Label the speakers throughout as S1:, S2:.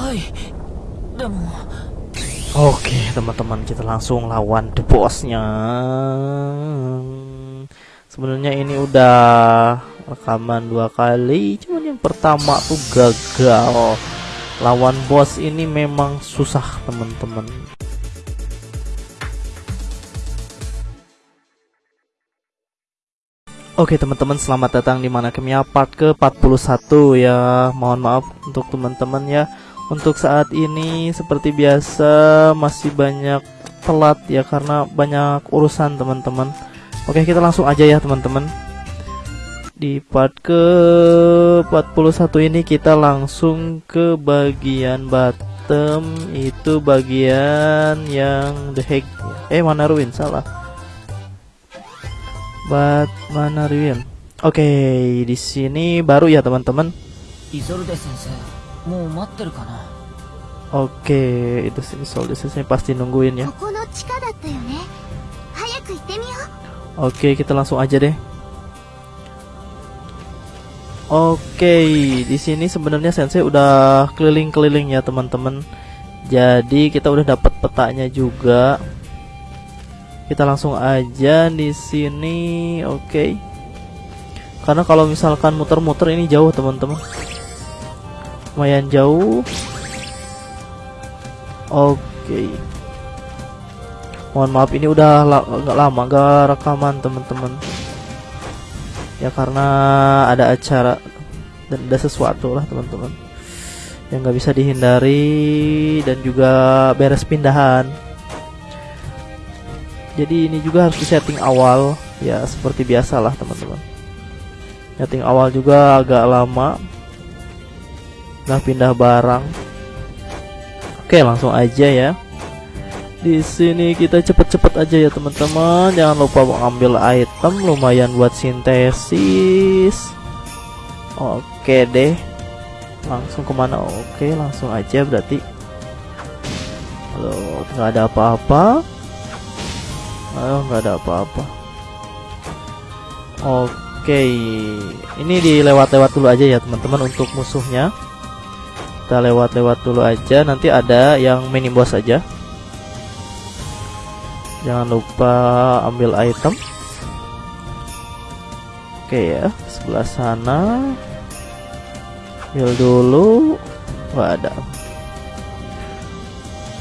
S1: Oke okay, teman-teman kita langsung lawan the bossnya. Sebenarnya ini udah rekaman dua kali Cuman yang pertama tuh gagal. Lawan bos ini memang susah teman-teman. Oke teman-teman selamat datang di mana kemia part ke 41 ya. Mohon maaf untuk teman-teman ya. Untuk saat ini seperti biasa masih banyak telat ya Karena banyak urusan teman-teman. Oke kita langsung aja ya teman-teman. Di part ke 41 ini kita langsung ke bagian bottom. Itu bagian yang the heck Eh mana ruin? Salah. Batman Ruin. Oke, di sini baru ya teman-teman.
S2: イゾルデ先生もう待ってるかな
S1: Oke, itu sih Soldier saya pasti nungguin ya.
S3: ここの地下だったよね早く行ってみよう
S1: Oke, kita langsung aja deh. Oke, di sini sebenarnya Sensei udah keliling-keliling ya teman-teman. Jadi kita udah dapat petanya juga. Kita langsung aja di sini, oke. Karena kalau misalkan muter-muter ini jauh teman-teman. Lumayan jauh. Oke. Mohon maaf ini udah la nggak lama gak rekaman teman-teman. Ya karena ada acara dan ada sesuatu lah teman-teman yang nggak bisa dihindari dan juga beres pindahan. Jadi ini juga harus disetting awal ya seperti biasa lah teman-teman. Setting awal juga agak lama. Nah pindah barang. Oke langsung aja ya. Di sini kita cepet-cepet aja ya teman-teman. Jangan lupa mengambil item lumayan buat sintesis. Oke deh. Langsung ke mana? Oke langsung aja berarti. Halo, nggak ada apa-apa. Oh, nggak ada apa-apa. Oke, ini dilewat-lewat dulu aja ya teman-teman untuk musuhnya. Kita lewat-lewat dulu aja. Nanti ada yang mini boss aja. Jangan lupa ambil item. Oke ya, sebelah sana. Ambil dulu. Wah ada.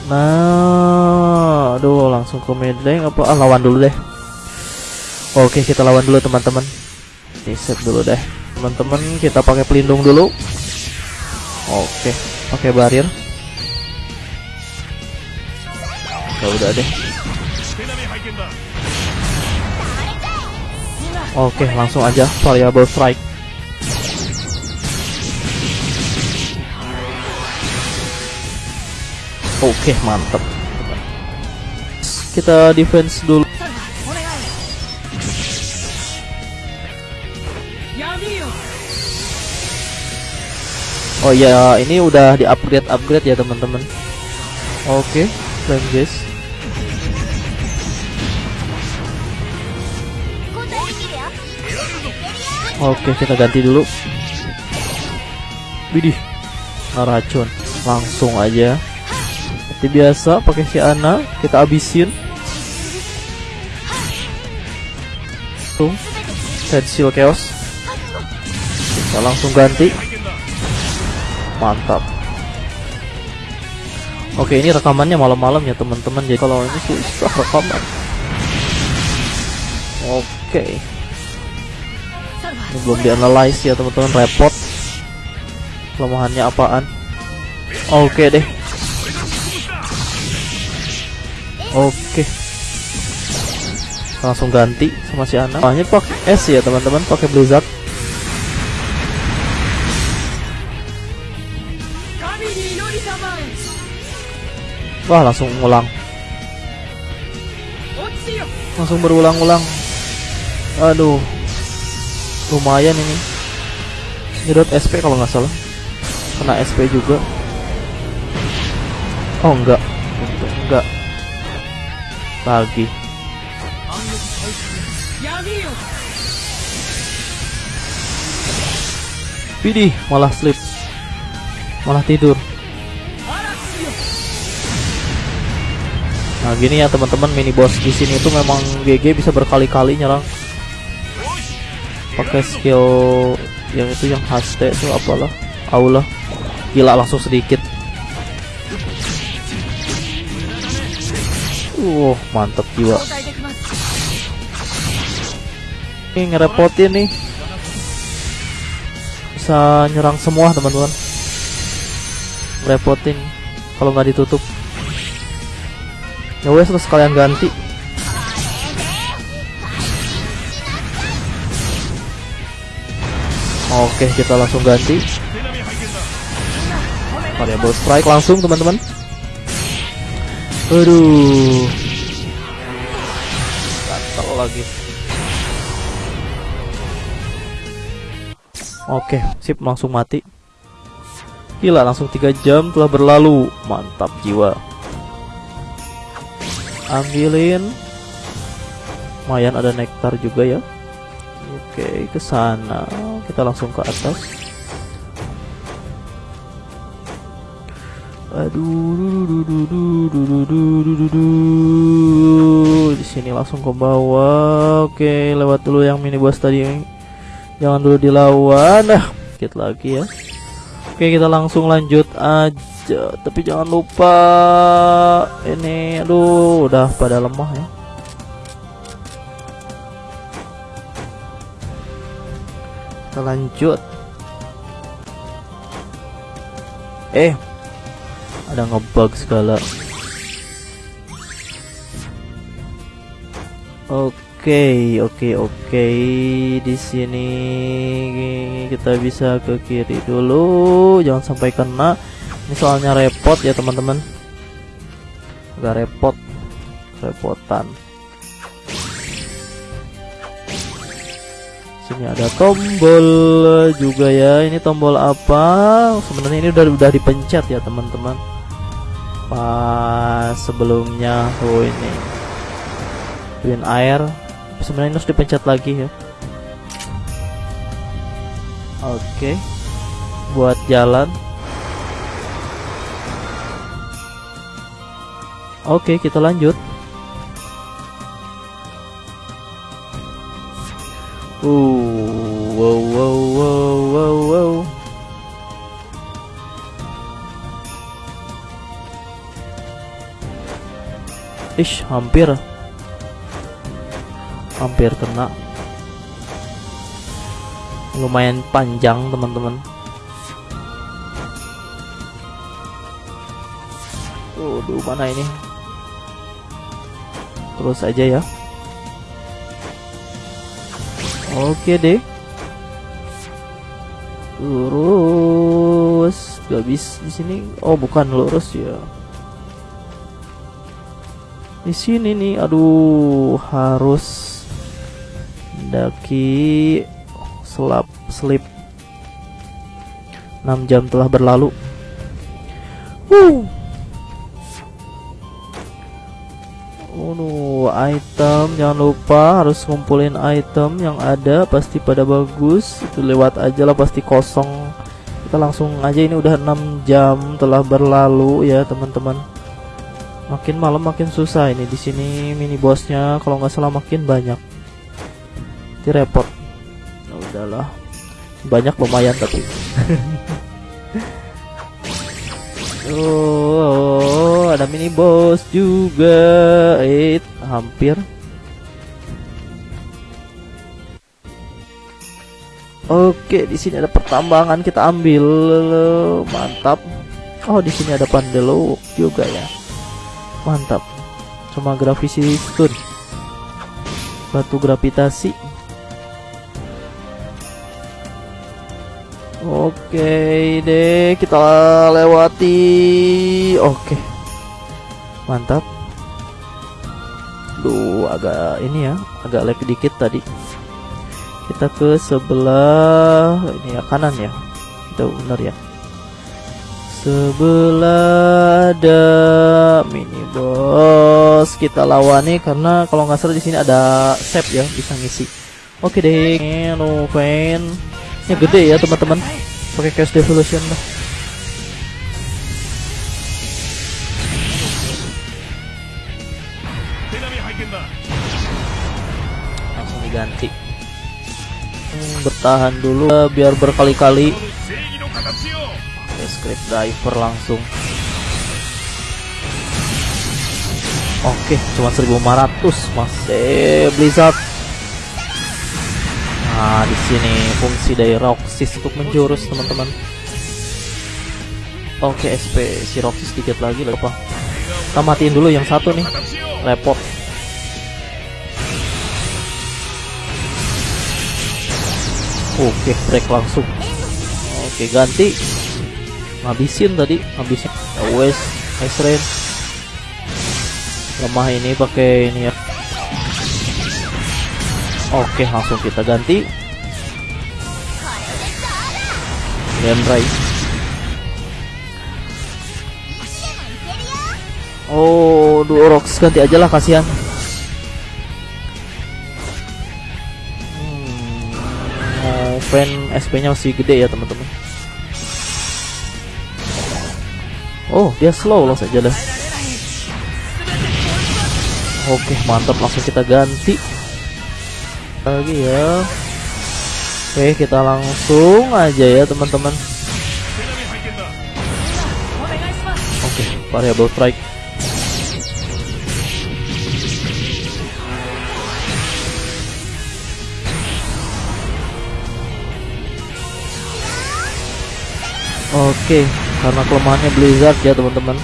S1: Nah, aduh langsung ke midlane apa ah, lawan dulu deh. Oke, kita lawan dulu teman-teman. Reset dulu deh. Teman-teman, kita pakai pelindung dulu. Oke, pakai barrier. Ya udah deh. Oke, langsung aja variable strike. Oke, mantep. Kita defense dulu. Oh ya, ini udah di-upgrade-upgrade ya teman-teman. Oke,
S3: okay, guys.
S1: Oke, okay, kita ganti dulu. Widih. Racun. Langsung aja. Seperti biasa pakai si Ana, kita abisin. Tung, Head chaos. Kita langsung ganti. Mantap. Oke, ini rekamannya malam-malam ya teman-teman. Jadi kalau ini susah rekaman. Oke. Ini belum dianalyze ya teman-teman repot kelemahannya apaan oke deh oke langsung ganti sama si Ana hanya pakai S ya teman-teman pakai Blizzard Wah langsung ngulang. Langsung berulang-ulang. Aduh. Lumayan ini. Nyedot SP kalau nggak salah. Kena SP juga. Oh enggak. Enggak. Lagi. Pidi malah sleep Malah tidur. Nah gini ya teman-teman mini boss di sini itu memang GG bisa berkali-kali nyerang. Pakai skill yang itu yang haste itu apalah? Aulah. Gila langsung sedikit. Uh, mantap jiwa. Ini ngerepotin nih. Bisa nyerang semua teman-teman. Repotin kalau nggak ditutup ya wes terus kalian ganti oke kita langsung ganti variable strike langsung teman-teman aduh gatal lagi Oke, sip langsung mati. Gila, langsung 3 jam telah berlalu. Mantap jiwa. Ambilin. Lumayan ada nektar juga ya. Oke, ke sana. Kita langsung ke atas. Aduh, di sini langsung ke bawah. Oke, lewat dulu yang mini boss tadi jangan dulu dilawan nah dikit lagi ya oke kita langsung lanjut aja tapi jangan lupa ini aduh udah pada lemah ya. Kita lanjut. Eh ada ngebug segala. Oke, oke, oke. Di sini kita bisa ke kiri dulu, jangan sampai kena. Ini soalnya repot ya, teman-teman. Agak repot. Repotan. Sini ada tombol juga ya. Ini tombol apa? Sebenarnya ini udah udah dipencet ya, teman-teman. Pas sebelumnya oh ini. Twin air sebenarnya harus dipencet lagi ya oke buat jalan oke kita lanjut. Uh wow wow wow wow wow. Ish, hampir. Hampir kena. Lumayan panjang teman-teman. Waduh mana ini terus aja ya. Oke deh. Lurus. Gak bisa di sini. Oh bukan lurus ya. Di sini nih aduh harus daki selap slip 6 jam telah berlalu item. Jangan lupa harus ngumpulin item yang ada pasti pada bagus. Itu lewat aja lah pasti kosong. Kita langsung aja ini udah 6 jam telah berlalu ya teman-teman. Makin malam makin susah ini. Di sini mini bosnya kalau nggak salah makin banyak. Itu repot. Ya udahlah. Banyak lumayan tapi. Oh ada mini boss juga. Eh hampir Oke, di sini ada pertambangan kita ambil. Mantap. Oh, di sini ada pandelo juga ya. Mantap. Cuma gravisi stun. Batu gravitasi. Oke deh, kita lewati. Oke. Mantap. Duh, agak ini ya, agak lag dikit tadi. Kita ke sebelah ini ya kanan ya. Kita benar ya. Sebelah ada mini boss kita lawani karena kalau nggak salah di sini ada save ya bisa ngisi. Oke deh, Noven. Ya gede ya teman-teman. Pakai cash devolution lah. ganti. Hmm, bertahan dulu eh, biar berkali-kali. Script diver langsung. Oke okay, cuma 1500 masih Blizzard. Nah di sini fungsi dari Roxis untuk menjurus teman-teman. Oke okay, SP si Roxis sedikit lagi lagi pak kita matiin dulu yang satu nih. Repot. Oke, break langsung. Oke, ganti. Ngabisin tadi, ngabisin. Ya wes, nice rain. Lemah ini pakai ini ya. Oke, langsung kita ganti. Dendrai. Oh, Duorox ganti aja lah kasihan. Fan SP-nya masih gede ya teman-teman. Oh, dia slow loh saja dah. Oke, mantap langsung kita ganti. Lagi ya. Oke, kita langsung aja ya, teman-teman. Oke, variable strike Oke, karena kelemahannya Blizzard ya teman-teman.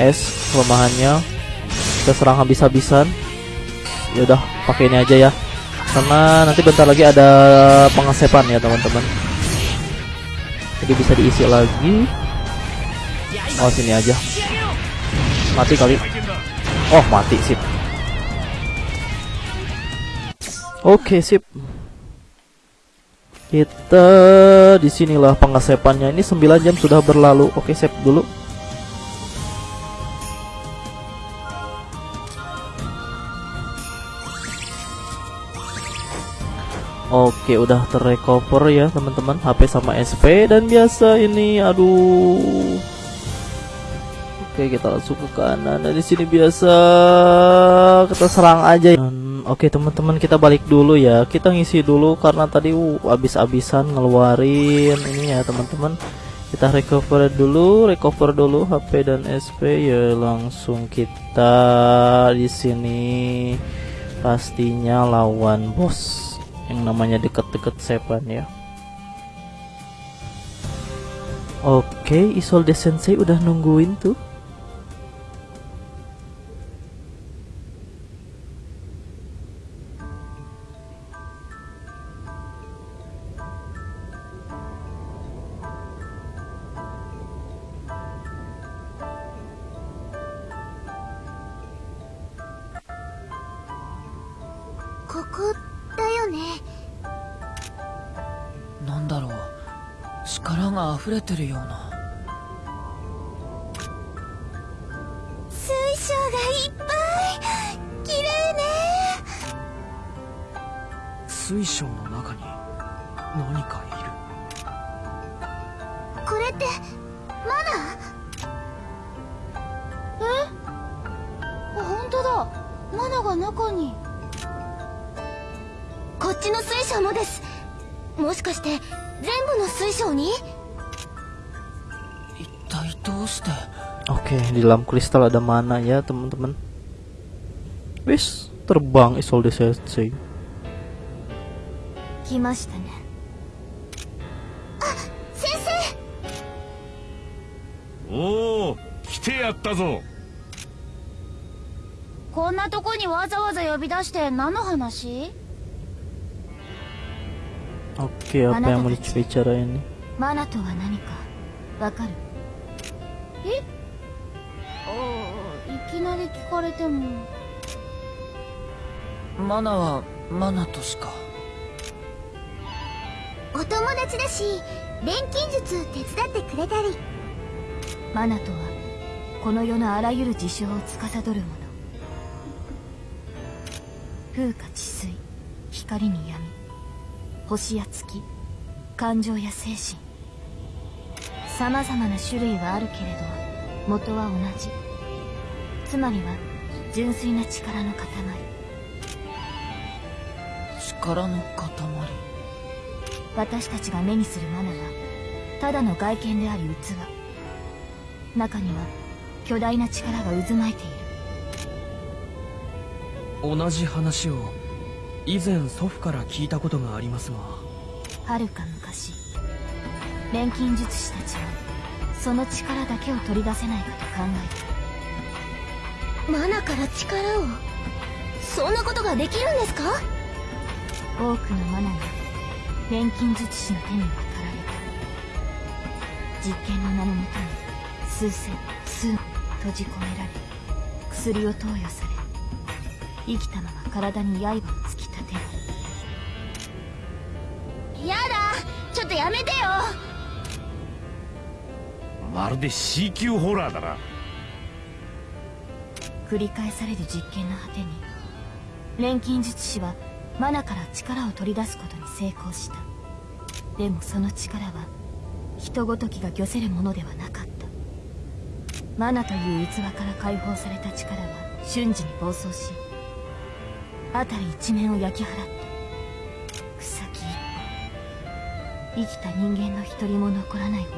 S1: Es kelemahannya kita serang habis-habisan. Ya udah, pakai ini aja ya. Karena nanti bentar lagi ada pengasepan ya teman-teman. Jadi bisa diisi lagi. Oh sini aja. Mati kali. Oh mati sip. Oke okay, sip. Kita di sinilah pengasepannya. Ini 9 jam sudah berlalu. Oke save dulu. Oke, udah terrecover ya teman-teman HP sama SP dan biasa ini aduh Oke kita langsung ke kanan dan di sini biasa kita serang aja. Dan, Oke teman-teman kita balik dulu ya. Kita ngisi dulu karena tadi uh, abis-abisan ngeluarin ini ya teman-teman. Kita recover dulu, recover dulu HP dan SP ya langsung kita di sini pastinya lawan bos yang namanya deket-deket sepan ya. Oke, Isolde Sensei udah nungguin tuh. "
S3: ここだよね。
S2: なんだろう。力が溢れてるような。
S3: 水晶がいっぱい。綺麗ね。
S2: 水晶の中に何か
S3: っちの水晶もです？もしかして全部の水晶に？
S2: る一体どうして
S1: ？Oke, di dalam kristal ada mana ya, teman-teman? Wis, terbang Isolde Sensei.
S3: 来ましたねあ先生
S4: おお来てやったぞ
S3: こんなとこにわざわざ呼び出して何の話？
S1: Oke, okay, apa yang mau dibicarain nih?
S3: Mana tuh wa nanika? Wakaru? Eh?
S2: Oh, ikinari kikarete mo. Mana wa Manato shika.
S3: お友達だし、錬金術手伝ってくれたり。マナトは、この世のあらゆる事象を司るもの。風化治水、光に闇。星や月感情や精神。様々な種類はあるけれど元は同じ。つまりは純粋な力の塊。
S2: 力の塊。
S3: 私たちが目にするマナはただの外見であり器。中には巨大な力が渦巻いている。
S5: 同じ話を以前祖父から聞いたことがありますが。
S3: はるか昔錬金術師たちはその力だけを取り出せないかと考え
S6: マナから力をそんなことができるんですか？
S3: た多くのマナが錬金術師の手に渡られた。実験の名のもとに数千数閉じ込められ薬を投与され生きたまま体に刃を突
S6: やめてよ。
S4: まるで C 級ホラーだな。
S3: 繰り返される実験の果てに錬金術師はマナから力を取り出すことに成功した。でもその力は人ごときが御せるものではなかった。マナという器から解放された力は瞬時に暴走し辺り一面を焼き払った生きた人間の一人も残らないほど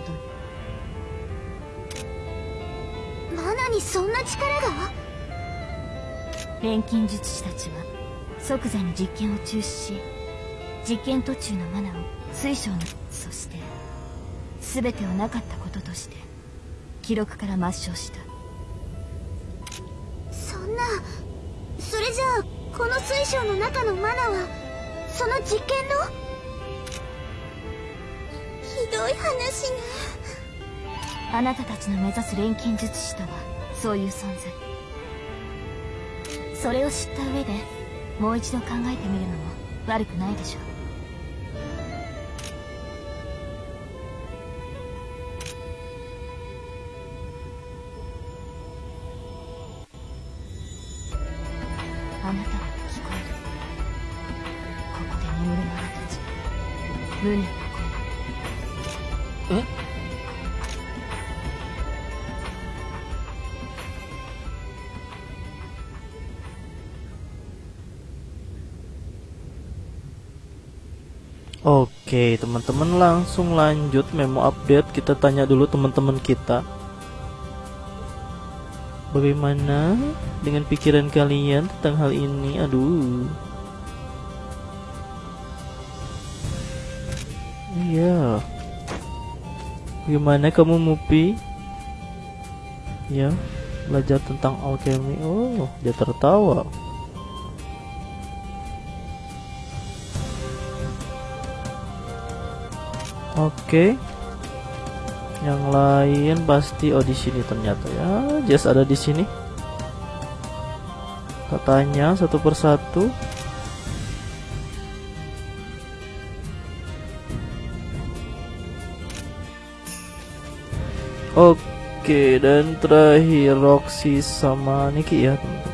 S3: に。
S6: マナにそんな力が？
S3: 錬金術師たちは即座に実験を中止し実験途中のマナを水晶のそして全てをなかったこととして記録から抹消した。
S6: そんなそれじゃあこの水晶の中のマナはその実験の？ひどい話ね。
S3: あなたたちの目指す錬金術師とはそういう存在。それを知った上でもう一度考えてみるのも悪くないでしょう。
S1: Oke, teman-teman langsung lanjut memo update. Kita tanya dulu teman-teman kita. Bagaimana dengan pikiran kalian tentang hal ini? Aduh. Iya. Gimana kamu Mupi? Ya, belajar tentang alchemy. Oh, dia tertawa. Oke. Yang lain pasti oh di sini ternyata ya. Jess ada di sini. Kita tanya satu persatu. Oke, dan terakhir Roxy sama Niki ya, teman-teman.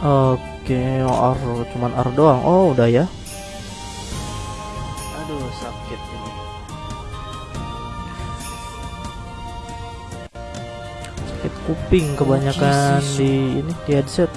S1: Oke, R cuman R doang. Oh, udah ya. Aduh, sakit ini. Sakit kuping kebanyakan di ini di headset.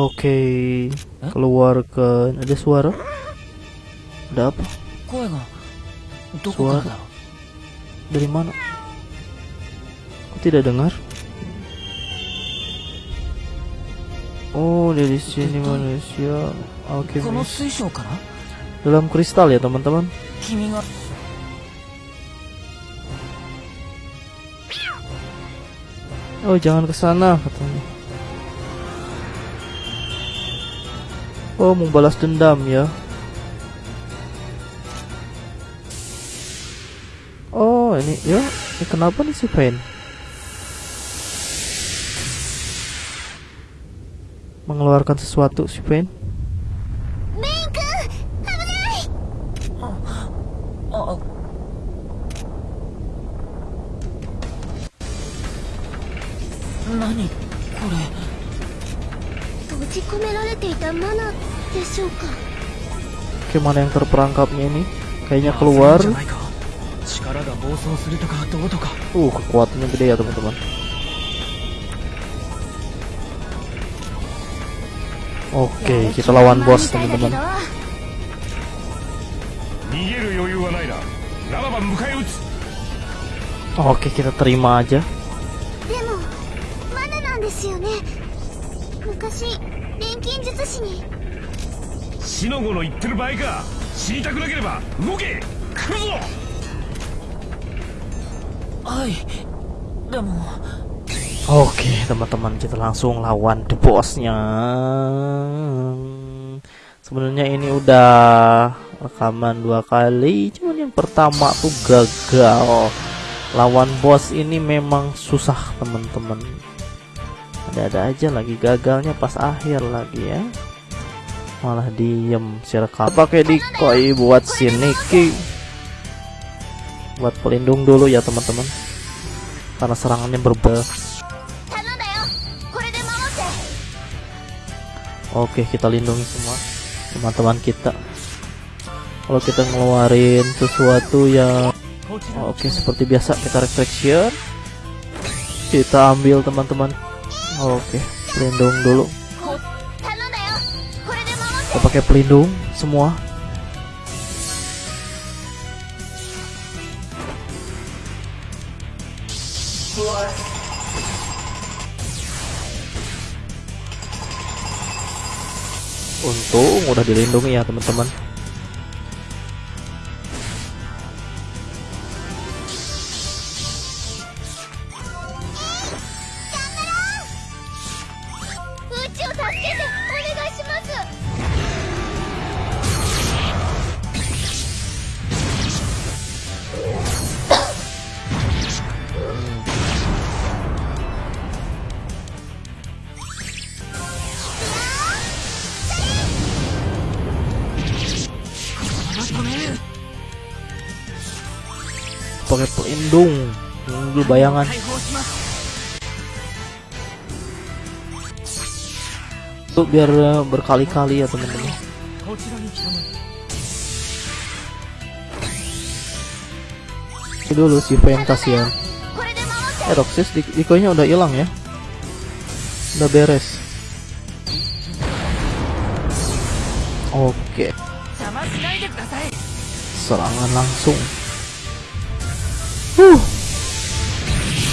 S1: Oke, okay. keluarkan. Ada suara? Ada apa?
S2: Suara?
S1: Dari mana? Aku tidak dengar. Oh, dari sini manusia.
S2: Oke. Okay,
S1: Dalam kristal ya, teman-teman. Oh, jangan ke sana katanya. Oh mau balas dendam ya. Oh ini ya ini kenapa nih si Pain? Mengeluarkan sesuatu si Pain. Oke mana yang terperangkapnya ini? Kayaknya
S5: 焦る
S1: keluar.
S5: んじゃないか力が暴走するとかどうとか
S1: Uh kekuatannya gede ya teman-teman. Oke kita lawan bos
S6: みたいだけど
S1: teman-teman.
S4: 逃げる余裕はないなならば迎え撃つ
S1: Oke kita terima aja.
S6: でもマナなんですよね昔錬金術師に
S4: 死の子の言ってる場合か死にたくなければ動け来るぞ
S2: れはいでも
S1: Oke teman-teman kita langsung lawan the bossnya. Sebenarnya ini udah rekaman dua kali, cuman yang pertama tuh gagal. Lawan bos ini memang susah teman-teman. Ada-ada aja lagi gagalnya pas akhir lagi ya. malah diem sirkap pakai dikoi buat siniki buat pelindung dulu ya teman-teman. Karena serangannya
S6: berbe
S1: oke kita lindungi semua teman-teman kita. Kalau kita ngeluarin sesuatu yang oke seperti biasa kita reflection kita ambil teman-teman. Oke pelindung dulu. Kita pakai pelindung semua. Untung udah dilindungi ya teman-teman.
S5: jangan.
S1: Tuh biar berkali-kali ya teman-teman. Ini dulu si Vayne kasihan. Eh Roxas di udah hilang ya? Udah beres. Oke. Serangan langsung. Huh.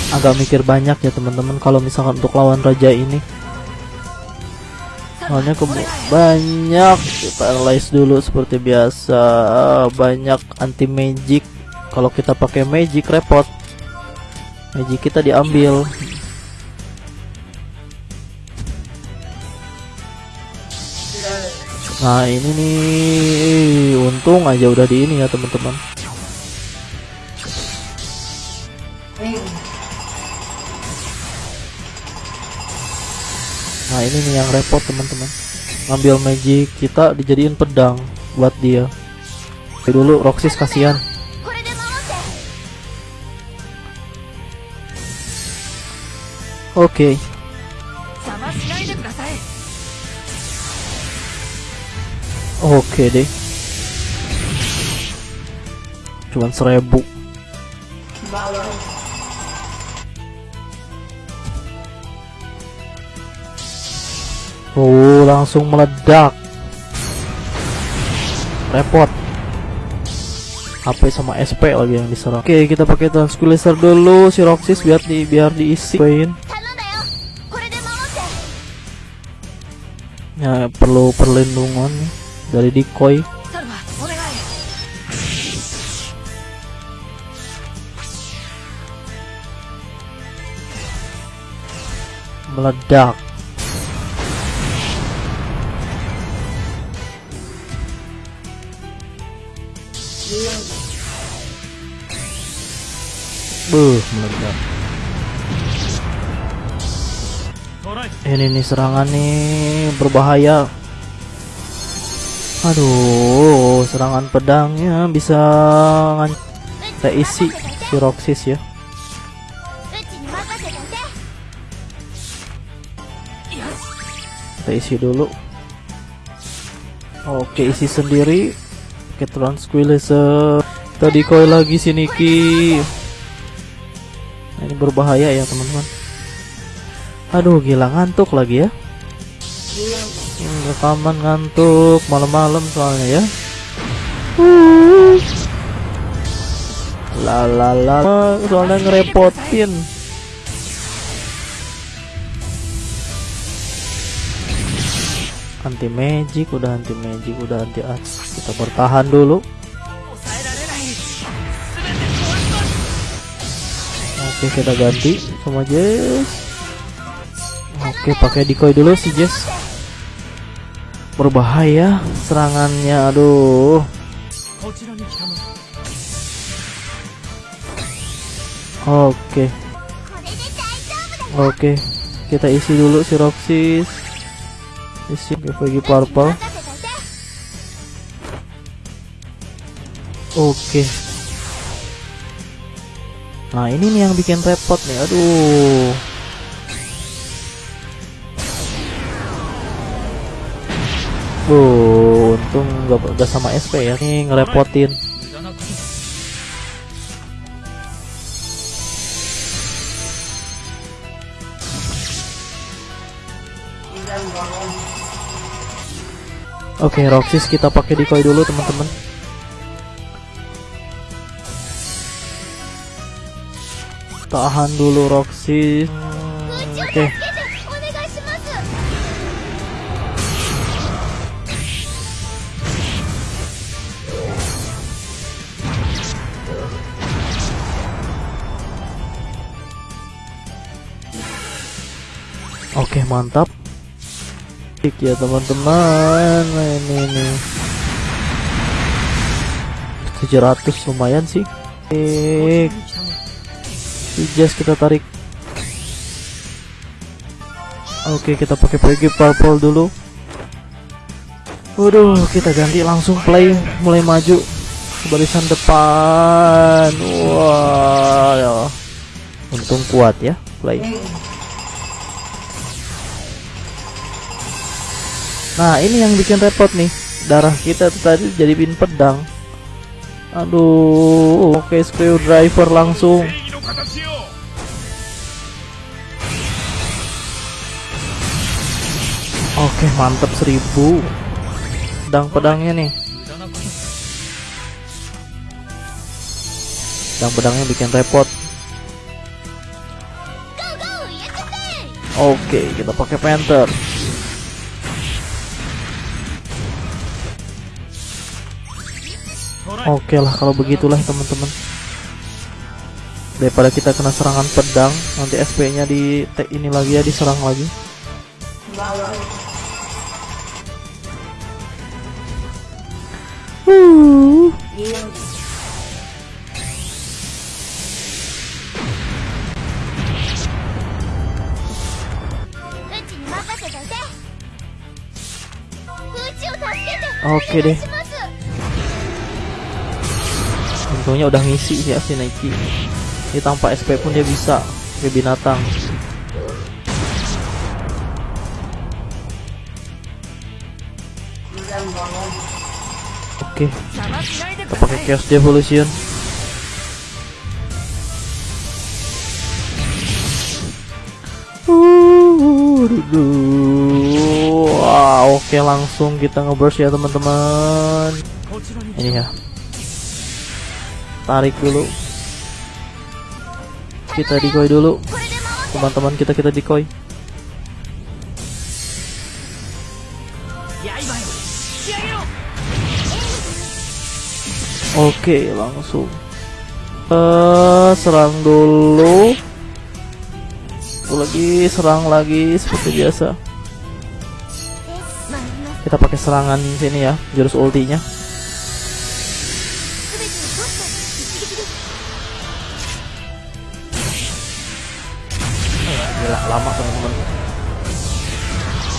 S1: Agak mikir banyak ya teman-teman kalau misalkan untuk lawan raja ini. Soalnya banyak paralyze dulu seperti biasa. Banyak anti magic. Kalau kita pakai magic repot. Magic kita diambil. Nah ini nih untung aja udah di ini ya teman-teman. ini nih yang repot teman-teman. Ngambil magic kita dijadiin pedang buat dia. Oke dulu Roxis kasihan. Oke.
S2: Okay.
S1: Oke okay deh. Cuman seribu. Oh, langsung meledak. Repot. HP sama SP lagi yang diserang. Oke, kita pakai Transquilizer dulu si Roxis biar di biar diisi. Ya, perlu perlindungan dari decoy. Meledak. Beuh, meledak. Ini nih serangan nih berbahaya. Aduh, serangan pedangnya bisa teisi si Roxis ya. Kita isi dulu. Oke, isi sendiri. Oke, Transquilizer. Tadi koi lagi sini Niki. Ini berbahaya ya, teman-teman. Aduh, gila ngantuk lagi ya. Hmm, Rekaman ngantuk malam-malam soalnya ya. La la soalnya ngerepotin. anti magic udah anti magic udah anti as kita bertahan dulu Oke kita ganti sama Jess. Oke pakai decoy dulu si Jess. Berbahaya serangannya aduh. Oke. Oke kita isi dulu si Roxis. Isi bagi purple. Oke. Nah ini nih yang bikin repot nih Aduh Wow, untung gak, gak sama SP ya nih ngerepotin Oke, okay, Roxis kita pakai decoy dulu teman-teman. Tahan dulu Roxy. Oke.
S6: Okay.
S1: Oke, okay, mantap. Kick ya, teman-teman. Nah, ini ini 700 lumayan sih. Kick. Ijas kita tarik. Oke kita pakai PG purple dulu. Waduh kita ganti langsung play mulai maju. Barisan depan. Wah wow. Untung kuat ya play. Nah ini yang bikin repot nih. Darah kita tadi jadi pin pedang. Aduh Oke okay, screwdriver langsung. Oke mantap seribu.
S5: Pedang pedangnya nih. Pedang
S1: pedangnya bikin repot. Oke kita pakai Panther. Oke okay lah kalau begitulah teman-teman daripada kita kena serangan pedang nanti SP nya di tag ini lagi ya diserang lagi. Oke deh. Untungnya udah ngisi ya si Nike ini tanpa SP pun dia bisa ke binatang. Oke.
S5: Okay.
S1: Kita pakai Chaos Devolution. Wow, oke langsung kita ngeburst ya teman-teman. Ini ya. Tarik dulu kita decoy dulu teman-teman kita kita decoy Oke, okay, langsung. Uh, serang dulu. Lagi, serang lagi seperti biasa. Kita pakai serangan sini ya, jurus ultinya.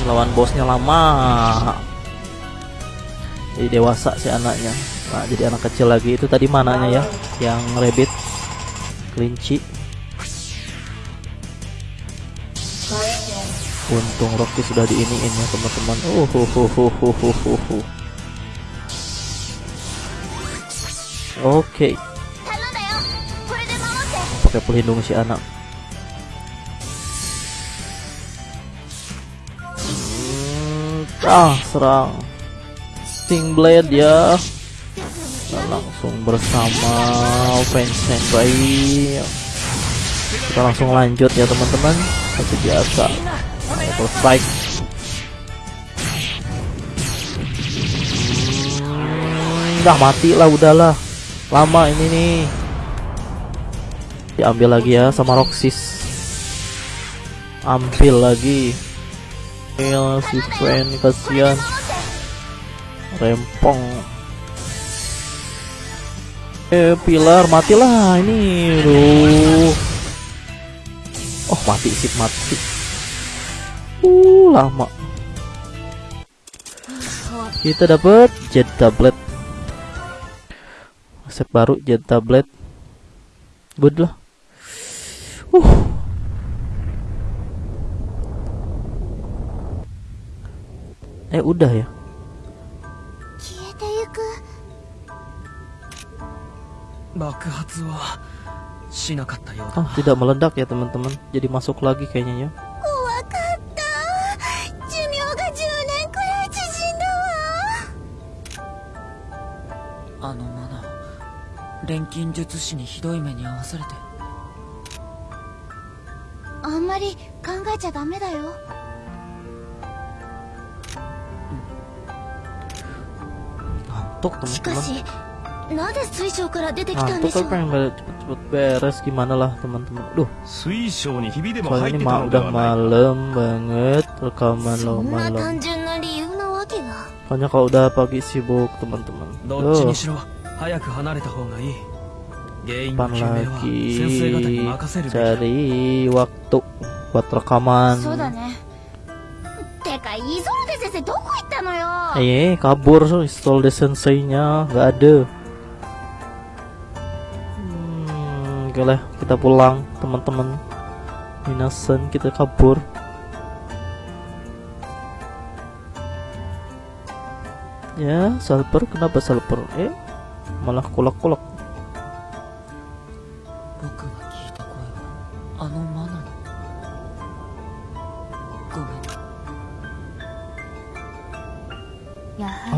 S1: lawan bosnya lama. Jadi dewasa si anaknya. Nah jadi anak kecil lagi. Itu tadi mananya ya yang rabbit. Kelinci. Untung Rocky sudah di ini ya teman-teman. Uh oh oh oh oh oh oke.
S6: Okay.
S1: pakai pelindung si anak. Ah serang. Sting Blade ya. Nah, langsung bersama Vincent Ray kita langsung lanjut ya teman-teman. Seperti biasa. Double strike. Hmm, udah mati lah udahlah. Lama ini nih. Diambil lagi ya sama Roxys ambil lagi Mil si Friend kasihan. Rempong. Eh pilar matilah. Ini Duh. oh mati sip mati. Uh lama. Kita dapat jet tablet. Resep baru jet tablet. Good lah. Uh Eh udah ya Ah tidak meledak ya teman-teman Jadi masuk lagi kayaknya ya
S2: あ
S6: んまり考えちゃダメだよ
S1: ngantuk teman-teman. Ngantuk tapi pengen cepet-cepet beres gimana lah teman-teman. Duh. Soalnya ini mah udah malam banget rekaman lo malam soalnya kalau udah pagi sibuk teman-teman.
S5: Loh depan
S1: lagi cari waktu buat rekaman. Iya, kabur so Isolde senseinya nggak ada. Hmm, oke lah, kita pulang teman-teman. Minasan kita kabur. Ya, salper kenapa salper? Eh, malah
S2: kolak-kolak.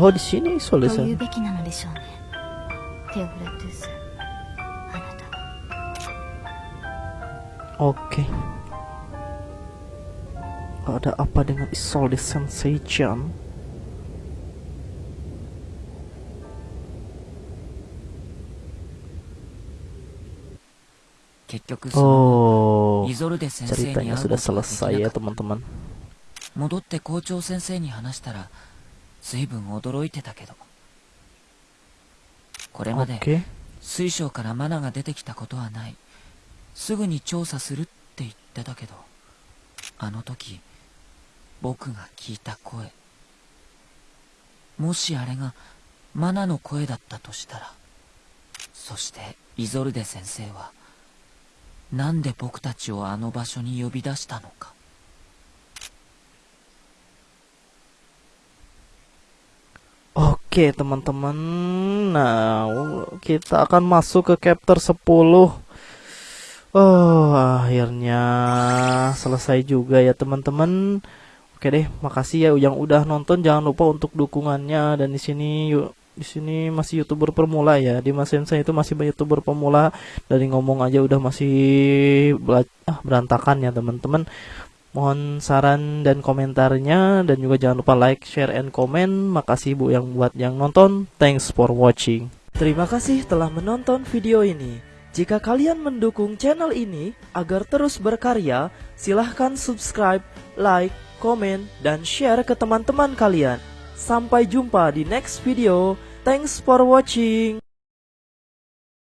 S3: やは
S1: oh di sini soal
S3: り
S1: the
S3: と言う
S1: sensei
S3: べきなのでしょうねテオフレトゥースあなたは
S1: Oke. Ada apa dengan Isolde Sensei Chan?
S2: 結局その
S1: Oh,
S2: イゾルデ先生に
S1: ceritanya
S2: 会う
S1: sudah
S2: ことができ
S1: selesai
S2: な
S1: ya
S2: かった
S1: teman-teman.
S2: 戻って校長先生に話したら 随分驚いてたけど。これまで.水晶からマナが出てきたことはない。すぐに調査するって言ってたけどあの時僕が聞いた声。もしあれがマナの声だったとしたらそしてイゾルデ先生はなんで僕たちをあの場所に呼び出したのか
S1: Oke teman-teman. Nah, kita akan masuk ke chapter 10. Oh, akhirnya selesai juga ya teman-teman. Oke deh, makasih ya yang udah nonton. Jangan lupa untuk dukungannya dan di sini yuk di sini masih youtuber pemula ya di Mas Sensei itu masih youtuber pemula dari ngomong aja udah masih ah, berantakan ya teman-teman Mohon saran dan komentarnya dan juga jangan lupa like, share, and comment. Makasih Bu yang buat yang nonton. Thanks for watching. Terima kasih telah menonton video ini. Jika kalian mendukung channel ini agar terus berkarya, silahkan subscribe, like, komen, dan share ke teman-teman kalian. Sampai jumpa di next video. Thanks for watching.